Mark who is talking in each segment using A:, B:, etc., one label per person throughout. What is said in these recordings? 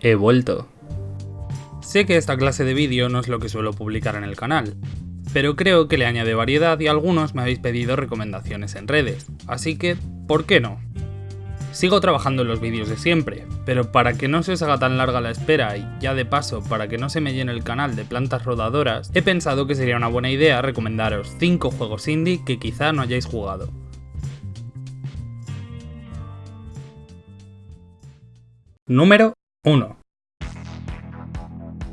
A: He vuelto. Sé que esta clase de vídeo no es lo que suelo publicar en el canal, pero creo que le añade variedad y algunos me habéis pedido recomendaciones en redes, así que, ¿por qué no? Sigo trabajando en los vídeos de siempre, pero para que no se os haga tan larga la espera y ya de paso para que no se me llene el canal de plantas rodadoras, he pensado que sería una buena idea recomendaros 5 juegos indie que quizá no hayáis jugado. Número 1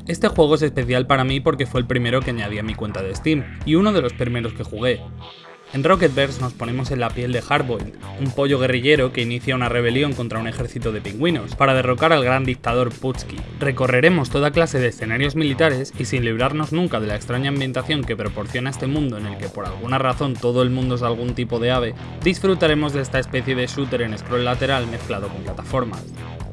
A: este juego es especial para mí porque fue el primero que añadí a mi cuenta de Steam, y uno de los primeros que jugué. En Rocketverse nos ponemos en la piel de Hardboiled, un pollo guerrillero que inicia una rebelión contra un ejército de pingüinos, para derrocar al gran dictador Putski. Recorreremos toda clase de escenarios militares y sin librarnos nunca de la extraña ambientación que proporciona este mundo en el que por alguna razón todo el mundo es algún tipo de ave, disfrutaremos de esta especie de shooter en scroll lateral mezclado con plataformas.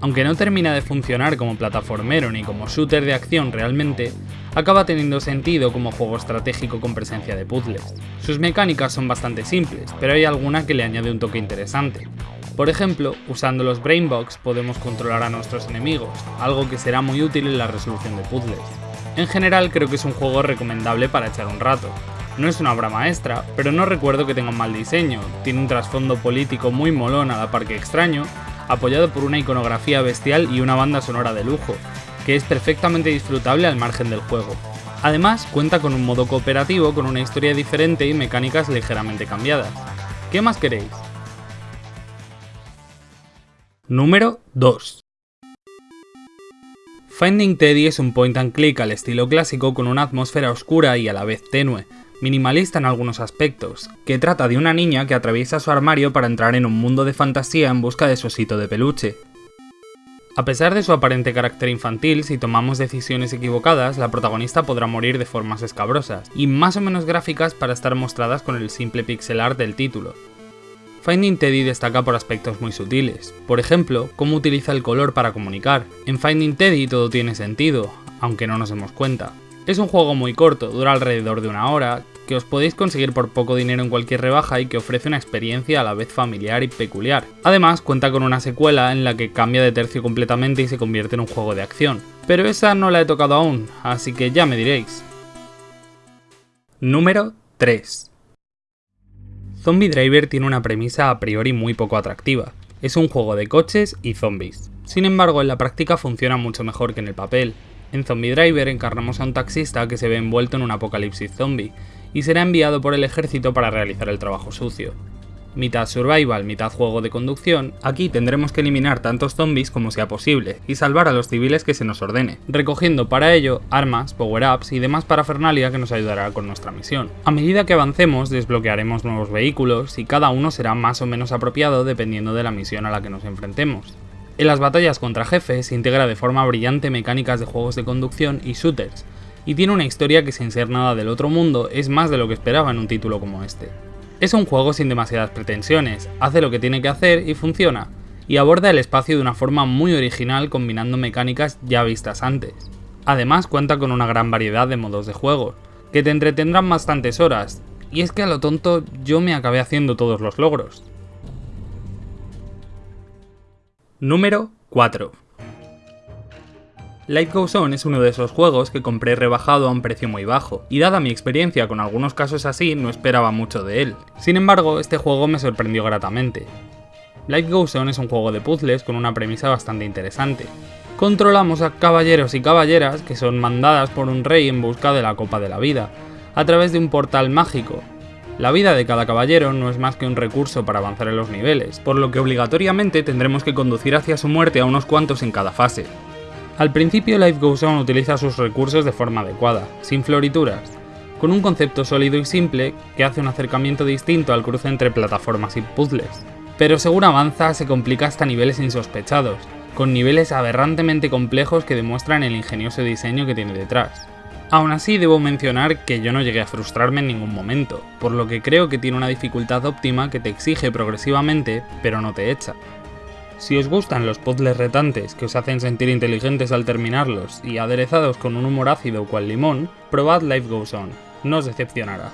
A: Aunque no termina de funcionar como plataformero ni como shooter de acción realmente, acaba teniendo sentido como juego estratégico con presencia de puzzles. Sus mecánicas son bastante simples, pero hay alguna que le añade un toque interesante. Por ejemplo, usando los Brainbox podemos controlar a nuestros enemigos, algo que será muy útil en la resolución de puzzles. En general creo que es un juego recomendable para echar un rato. No es una obra maestra, pero no recuerdo que tenga un mal diseño, tiene un trasfondo político muy molón a la par que extraño, apoyado por una iconografía bestial y una banda sonora de lujo, que es perfectamente disfrutable al margen del juego. Además, cuenta con un modo cooperativo con una historia diferente y mecánicas ligeramente cambiadas. ¿Qué más queréis? Número 2 Finding Teddy es un point and click al estilo clásico con una atmósfera oscura y a la vez tenue, minimalista en algunos aspectos, que trata de una niña que atraviesa su armario para entrar en un mundo de fantasía en busca de su osito de peluche. A pesar de su aparente carácter infantil, si tomamos decisiones equivocadas, la protagonista podrá morir de formas escabrosas, y más o menos gráficas para estar mostradas con el simple pixel art del título. Finding Teddy destaca por aspectos muy sutiles, por ejemplo, cómo utiliza el color para comunicar. En Finding Teddy todo tiene sentido, aunque no nos demos cuenta. Es un juego muy corto, dura alrededor de una hora, que os podéis conseguir por poco dinero en cualquier rebaja y que ofrece una experiencia a la vez familiar y peculiar. Además, cuenta con una secuela en la que cambia de tercio completamente y se convierte en un juego de acción. Pero esa no la he tocado aún, así que ya me diréis. Número 3 Zombie Driver tiene una premisa a priori muy poco atractiva. Es un juego de coches y zombies. Sin embargo, en la práctica funciona mucho mejor que en el papel. En Zombie Driver encarnamos a un taxista que se ve envuelto en un apocalipsis zombie, y será enviado por el ejército para realizar el trabajo sucio. Mitad survival, mitad juego de conducción, aquí tendremos que eliminar tantos zombies como sea posible y salvar a los civiles que se nos ordene, recogiendo para ello armas, power-ups y demás parafernalia que nos ayudará con nuestra misión. A medida que avancemos desbloquearemos nuevos vehículos y cada uno será más o menos apropiado dependiendo de la misión a la que nos enfrentemos. En las batallas contra jefes integra de forma brillante mecánicas de juegos de conducción y shooters, y tiene una historia que sin ser nada del otro mundo es más de lo que esperaba en un título como este. Es un juego sin demasiadas pretensiones, hace lo que tiene que hacer y funciona, y aborda el espacio de una forma muy original combinando mecánicas ya vistas antes. Además cuenta con una gran variedad de modos de juego, que te entretendrán bastantes horas, y es que a lo tonto yo me acabé haciendo todos los logros. Número 4 Life Goes On es uno de esos juegos que compré rebajado a un precio muy bajo, y dada mi experiencia con algunos casos así, no esperaba mucho de él. Sin embargo, este juego me sorprendió gratamente. Life Goes On es un juego de puzzles con una premisa bastante interesante. Controlamos a caballeros y caballeras que son mandadas por un rey en busca de la Copa de la Vida, a través de un portal mágico. La vida de cada caballero no es más que un recurso para avanzar en los niveles, por lo que obligatoriamente tendremos que conducir hacia su muerte a unos cuantos en cada fase. Al principio Life Goes On utiliza sus recursos de forma adecuada, sin florituras, con un concepto sólido y simple que hace un acercamiento distinto al cruce entre plataformas y puzzles. Pero según avanza se complica hasta niveles insospechados, con niveles aberrantemente complejos que demuestran el ingenioso diseño que tiene detrás. Aún así debo mencionar que yo no llegué a frustrarme en ningún momento, por lo que creo que tiene una dificultad óptima que te exige progresivamente, pero no te echa. Si os gustan los puzzles retantes que os hacen sentir inteligentes al terminarlos y aderezados con un humor ácido cual limón, probad Life Goes On, no os decepcionará.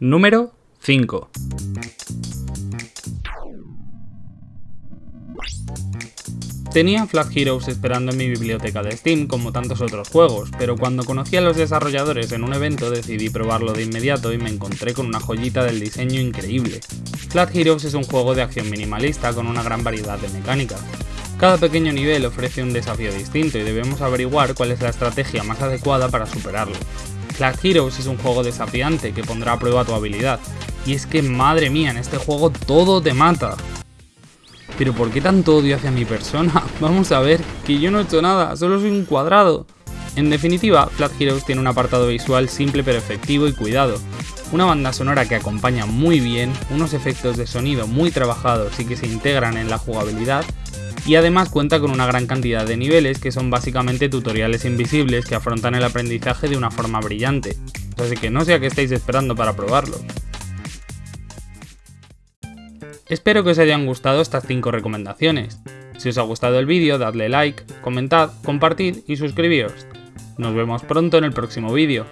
A: Número 5. Tenía Flag Heroes esperando en mi biblioteca de Steam como tantos otros juegos, pero cuando conocí a los desarrolladores en un evento decidí probarlo de inmediato y me encontré con una joyita del diseño increíble. Flag Heroes es un juego de acción minimalista con una gran variedad de mecánicas. Cada pequeño nivel ofrece un desafío distinto y debemos averiguar cuál es la estrategia más adecuada para superarlo. Flag Heroes es un juego desafiante que pondrá a prueba tu habilidad, y es que madre mía, en este juego todo te mata. Pero ¿por qué tanto odio hacia mi persona? Vamos a ver, que yo no he hecho nada, solo soy un cuadrado. En definitiva, Flat Heroes tiene un apartado visual simple pero efectivo y cuidado, una banda sonora que acompaña muy bien, unos efectos de sonido muy trabajados y que se integran en la jugabilidad, y además cuenta con una gran cantidad de niveles que son básicamente tutoriales invisibles que afrontan el aprendizaje de una forma brillante, así que no sé a qué esperando para probarlo. Espero que os hayan gustado estas 5 recomendaciones. Si os ha gustado el vídeo, dadle like, comentad, compartid y suscribíos. Nos vemos pronto en el próximo vídeo.